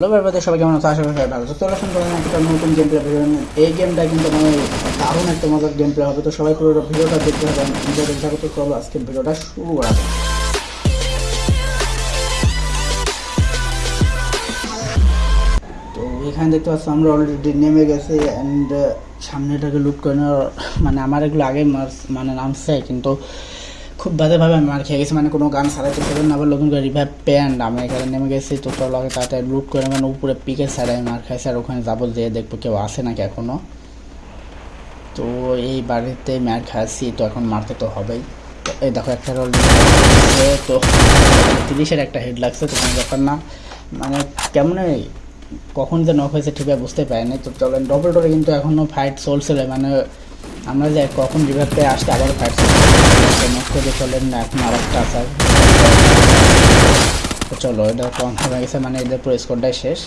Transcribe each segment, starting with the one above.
Hello ব্যাপারে সবাই কেমন ভালো তো চলে আসুন একটা নতুন গেম প্লে ভিডিও এই গেমটা কিন্তু মানে দারুণ একটা মজার গেম প্লে হবে। তো সবাই ভিডিওটা দেখতে হবে ভিডিওটা শুরু করা। তো এখানে দেখতে পাচ্ছ, আমরা অলরেডি নেমে গেছি অ্যান্ড সামনেটাকে লুট করে নেওয়ার মানে আমার এগুলো আগে মানে নামছে, কিন্তু খুব বাজেভাবে আমি মার খেয়ে গেছি মানে কোনো গান ছাড়াইতে পারবেন না, আবার নতুন করে রিভাইভ প্যান্ট আমি এখানে নেমে গেছি, তো তোর লগে তাড়াতাড়ি লুট করে মানে উপরে সাইডে আমি মার খাইছি, আর ওখানে যাব যেয়ে দেখব কেউ আসে নাকি এখনও তো এই বাড়িতে মার খাইছি, তো এখন মারতে তো হবেই। এই দেখো একটা রোল তো তিরিশের একটা হেড লাগছে, তো কোনো ব্যাপার না। মানে কেমন, কখন যে নক হয়েছে ঠিকভাবে বুঝতে পারিনি, তো চলেন ডবল ডোরে কিন্তু এখনও ফাইট চলছিল মানে আমরা যে কখন রিভার পেয়ে আসতে আবার ফাইট চলেন না, এখন আর একটা তো চলো, এটা কনফার্ম হয়ে গেছে মানে এদের পুরো স্কোরটাই শেষ।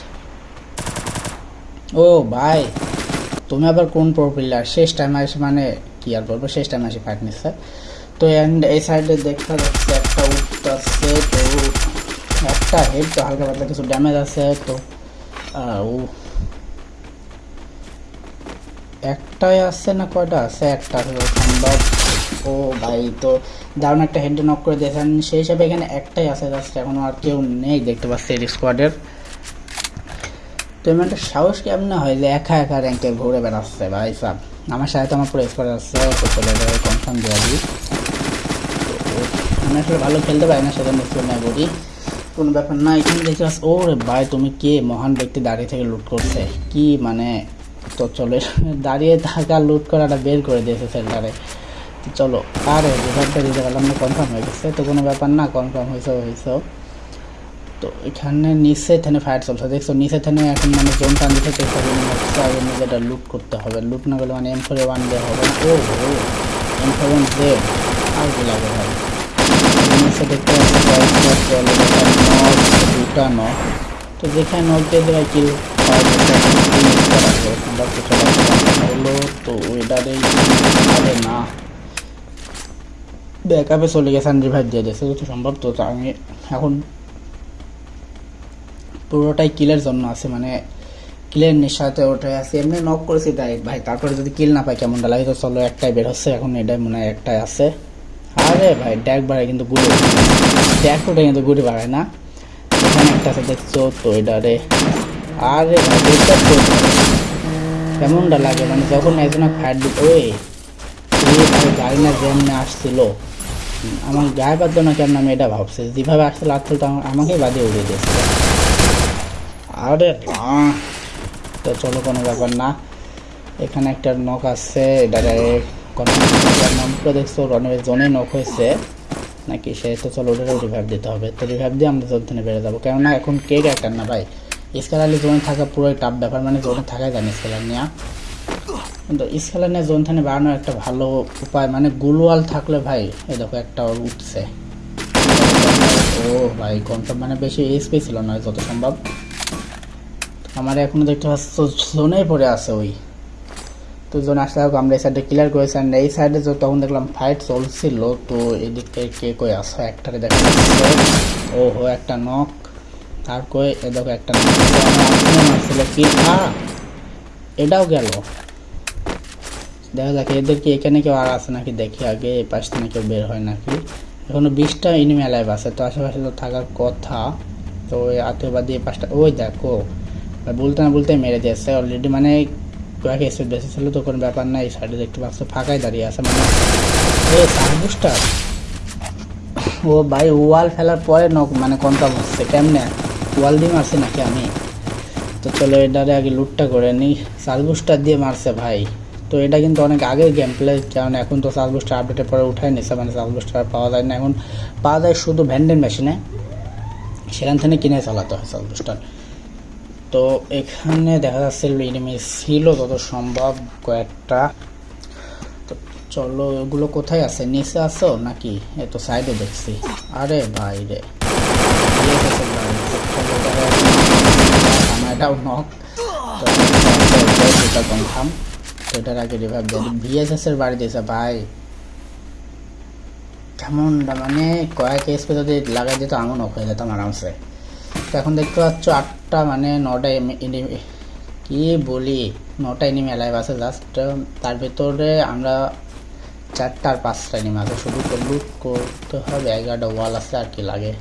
ও ভাই, তুমি আবার কোন প্রো প্লেয়ার শেষ টাইমে এসে মানে কি আর বলব, শেষ টাইমে এসে ফাইট নিচ্ছে। তো অ্যান্ড এই সাইডে দেখা যাচ্ছে একটা উঠতেছে তো একটা হেড তো হালকা পাতলা, কিছু ড্যামেজ আছে, তো ও একটাই আছে না কয়টা আছে একটা সম্ভব। ও ভাই, তো দারুণ একটা হেড নক করে দিয়েছেন। সেই হিসাবে এখানে একটাই আছে জাস্ট এখনও আর কেউ নেই দেখতে পাচ্ছি এই স্কোয়াডের তো এমন একটা সাহস কেমন না হয় যে একা একা র্যাঙ্কে ঘুরে বেড়াচ্ছে ভাই সাহ আমার সাথে তো আমার পুরো স্কোয়াড আছে, তো চলে যাবে কনফার্ম দিয়ে দিই। আমি আসলে ভালো খেলতে পারি না, সেজন্য স্কোর নেই বলি। কোনো ব্যাপার না, এখানে দেখতে পাচ্ছি ও রে ভাই, তুমি কে মহান ব্যক্তি দাঁড়িয়ে থেকে লুট করছে? কি মানে তো চলো, দাঁড়িয়ে থাকা লুট করাটা বের করে দিয়েছে সেন্টারে। তো চলো, আর রেজাল্টটা দিতে পারলাম না কনফার্ম হয়ে গেছে। তো কোনো ব্যাপার না কনফার্ম হয়েছে হয়েছে। তো এখানে নিচে থেনে ফায়ার চলছে। দেখছ, নিচে থেনে এখন মানে জোন টান দিতে চেষ্টা করি আগে নিজেটা লুট করতে হবে। লুট না করলে মানে এম ফোরে ওয়ান দেওয়া হবে না। ও এম ফোর ওয়ান দে আর কি লাগে ভাই? নিচে দেখতে পাচ্ছি দুটা নক তো যেখানে নক দিয়ে দেওয়া কিল তারপরে যদি কিল না পাই কেমনটা লাগে তো চলো একটাই বের হচ্ছে এখন এটাই মনে হয় একটাই আছে আরে ভাই ড্যাক বাড়ায় কিন্তু গুড়ি ড্যাক ওটা কিন্তু গুড়ি বাড়ায় না এখানে একটা আছে দেখছ তো এটারে আরে কেমনটা লাগে? মানে যখন একজন ফায়ার দিত, ওই গাড়ি না যেমনি আসছিল, আমার গায়ে বাদ না কেমন আমি এটা ভাবছি। যেভাবে আসছিল আসছিল তো আমা- আমাকেই বাদে উড়িয়ে দিয়েছিল আরে তো চলো, কোনো ব্যাপার না। এখানে একটা নখ আছে কোনো নামটা দেখছ রনের জোনে নখ হয়েছে। নাকি সে, তো চলো ওটারও রিভাইভ দিতে হবে। তো রিভাইভ দিয়ে আমরা থেকে বেড়ে যাব। কেননা এখন কে ক্যারেক্টার না ভাই। স্কেলার জোনে থাকা পুরোই টাফ ব্যাপার মানে জোনে থাকাই জানি স্কেলার নিয়ে। কিন্তু স্কেলার নিয়ে জোন থেকে বাড়ানোর একটা ভালো উপায় মানে গুলওয়াল থাকলে ভাই, এই দেখো একটা উঠছে। ও ভাই কনফার্ম মানে বেশি এসপি ছিল না, যত সম্ভব। আমার এখনও দেখতে পাচ্ছ, জোনেই পড়ে আছে ওই। তো জোন আসলে হোক আমরা এই সাইডে ক্লিয়ার করেছি আর এই সাইডে তখন দেখলাম ফাইট চলছিল, তো এদিক থেকে কে কই আসো একটারে দেখা ও হো একটা নক আর কই এ দেখো একটা মারছিল কি? এটাও গেল। দেখা যাক, এদের কি এখানে কেউ আর আছে নাকি? দেখি আগে এই পাশ থেকে কেউ বের হয় নাকি? এখনও বিশটা ইনিমি অ্যালাইভ আছে, তো আশেপাশে তো থাকার কথা। তো ওই আতঙ্কবাদী এই পাশটা, ওই দেখো। আর বলতে না বলতে মেরে দিয়েছে অলরেডি মানে কয়েক স্পিড বেশি ছিল, তো কোনো ব্যাপার না এই সাইডে দেখতে পাচ্ছ, ফাঁকাই দাঁড়িয়ে আছে মানে এই সার্বুসটা ও ভাই ওয়াল ফেলার পরে মানে কনফার্ম হচ্ছে কেমনে? ওয়াল দিয়ে মারছে নাকি আমি? তো চলো এটারে আগে লুটটা করে নিই। সার্বুসটা দিয়ে মারছে ভাই। তো এটা কিন্তু অনেক আগের গেম প্লে কারণ এখন তো সার্বুসটা আপডেটের পরে উঠাই নিছে মানে সার্বুসটা আর পাওয়া যায় না। এখন পাওয়া যায় শুধু ভ্যান্ডেন মেশিনে সেখান থেকে কিনে চালাতে হয় সার্বুসটা তো এখানে দেখা যাচ্ছে এনিমি ছিল যত সম্ভব কয়েকটা। তো চলো এগুলো কোথায় আছে? নিচে আছো নাকি? এ তো সাইডে দেখছি। আরে ভাই রে। এটাও নক তো কনফার্ম তো আগে ভিএসএস এর বাড়ি দিয়েছে ভাই মানে কয়েক যদি লাগাই দিত এমন নক হয়ে যেতাম আরামসে এখন দেখতে পাচ্ছ আট নটা মানে নটা এনিমি কি বলি নটা এনিমি অ্যালাইভ আছে জাস্ট তার ভিতরে আমরা চারটা আর পাঁচটা এনিমি আছে শুধু লুট করতে হবে এগারোটা ওয়াল আছে আর কি লাগে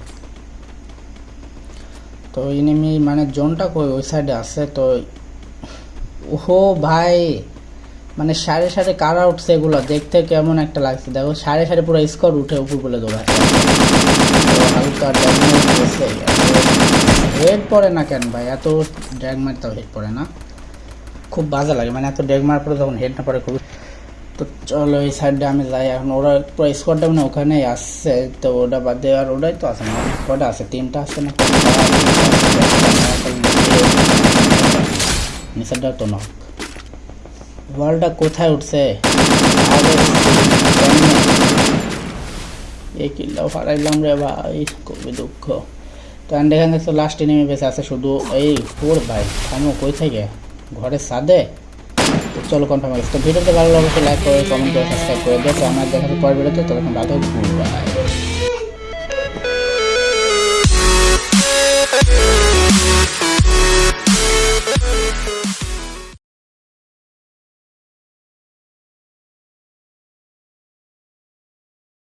তো এনিমি মানে জোনটা কই? ওই সাইডে আছে, তো ওহো ভাই মানে সাড়ে সাড়ে কারা উঠছে এগুলো দেখতে কেমন একটা লাগছে। দেখো, সাড়ে সাড়ে পুরো স্কোর উঠে উপর বলে গেছে। হেড পড়ে না কেন ভাই? এত ড্র্যাগ মারতেও হেড পড়ে না। খুব বাজে লাগে মানে এত ড্র্যাগ মারার পরে যখন হেড না পড়ে খুব তো চলো এই সাইডে আমি যাই। এখন ওরা পুরো স্কোয়াডটা মানে ওখানেই আসছে। তো ওটা বাদ দিয়ে আর ওটাই তো আছে না। কটা আছে, তিনটা আছে না? নিচেরটা তো না ওয়ালটা কোথায় উঠছে? এই কিল্লাও হারাইলাম রে ভাই, খুবই দুঃখ। তো অ্যান্ড এখানে তো লাস্ট নেমে বেঁচে আছে, শুধু এই ফোর ভাই। থামো, কই থেকে? ঘরের সাদে চলো কনফার্ম তো ভিডিওতে ভালো লাগলে লাইক করে কমেন্ট করে সাবস্ক্রাইব করে। দিও আমার দেখা পরের ভিডিওতে তখন ভালো ভাই